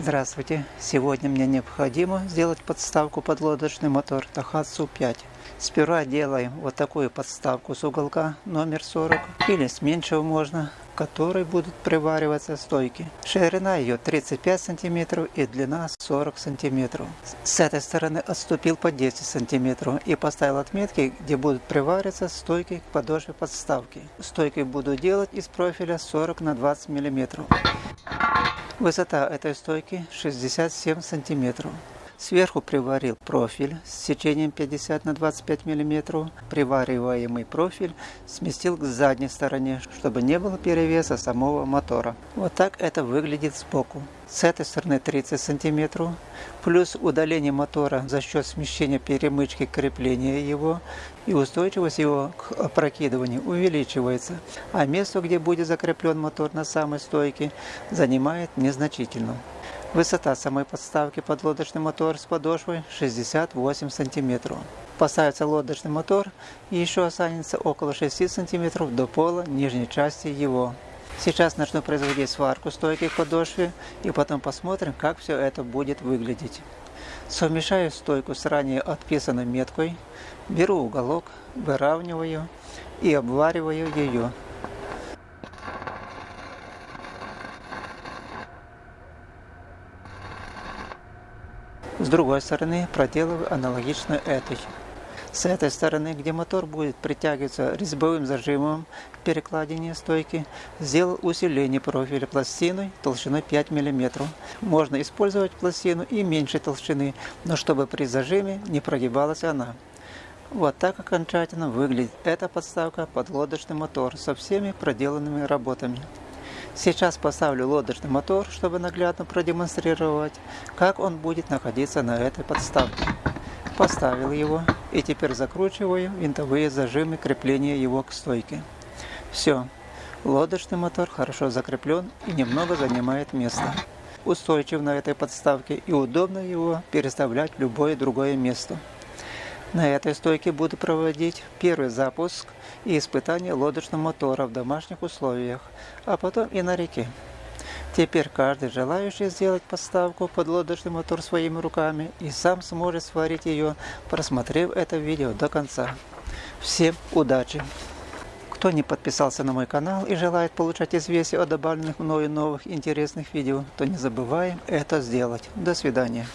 Здравствуйте! Сегодня мне необходимо сделать подставку под лодочный мотор Tohatsu 5. Сперва делаем вот такую подставку с уголка номер 40 или с меньшего можно, в которой будут привариваться стойки. Ширина ее 35 сантиметров и длина 40 сантиметров. С этой стороны отступил по 10 сантиметров и поставил отметки, где будут привариваться стойки к подошве подставки. Стойки буду делать из профиля 40 на 20 миллиметров. Высота этой стойки 67 сантиметров. Сверху приварил профиль с сечением 50 на 25 мм. Привариваемый профиль сместил к задней стороне, чтобы не было перевеса самого мотора. Вот так это выглядит сбоку. С этой стороны 30 см, плюс удаление мотора за счет смещения перемычки крепления его и устойчивость его к опрокидыванию увеличивается, а место, где будет закреплен мотор на самой стойке, занимает незначительно. Высота самой подставки под лодочный мотор с подошвой 68 см. Поставится лодочный мотор и еще останется около 6 см до пола нижней части его. Сейчас начну производить сварку стойки к подошве и потом посмотрим, как все это будет выглядеть. Совмещаю стойку с ранее отписанной меткой, беру уголок, выравниваю и обвариваю ее. С другой стороны проделываю аналогично этой. С этой стороны, где мотор будет притягиваться резьбовым зажимом к перекладине стойки, сделал усиление профиля пластиной толщиной 5 мм. Можно использовать пластину и меньшей толщины, но чтобы при зажиме не прогибалась она. Вот так окончательно выглядит эта подставка под лодочный мотор со всеми проделанными работами. Сейчас поставлю лодочный мотор, чтобы наглядно продемонстрировать, как он будет находиться на этой подставке. Поставил его и теперь закручиваю винтовые зажимы крепления его к стойке. Все, лодочный мотор хорошо закреплен и немного занимает место. Устойчив на этой подставке и удобно его переставлять в любое другое место. На этой стойке буду проводить первый запуск и испытание лодочного мотора в домашних условиях, а потом и на реке. Теперь каждый желающий сделать подставку под лодочный мотор своими руками и сам сможет сварить ее, просмотрев это видео до конца. Всем удачи! Кто не подписался на мой канал и желает получать известия о добавленных мною новых интересных видео, то не забываем это сделать. До свидания.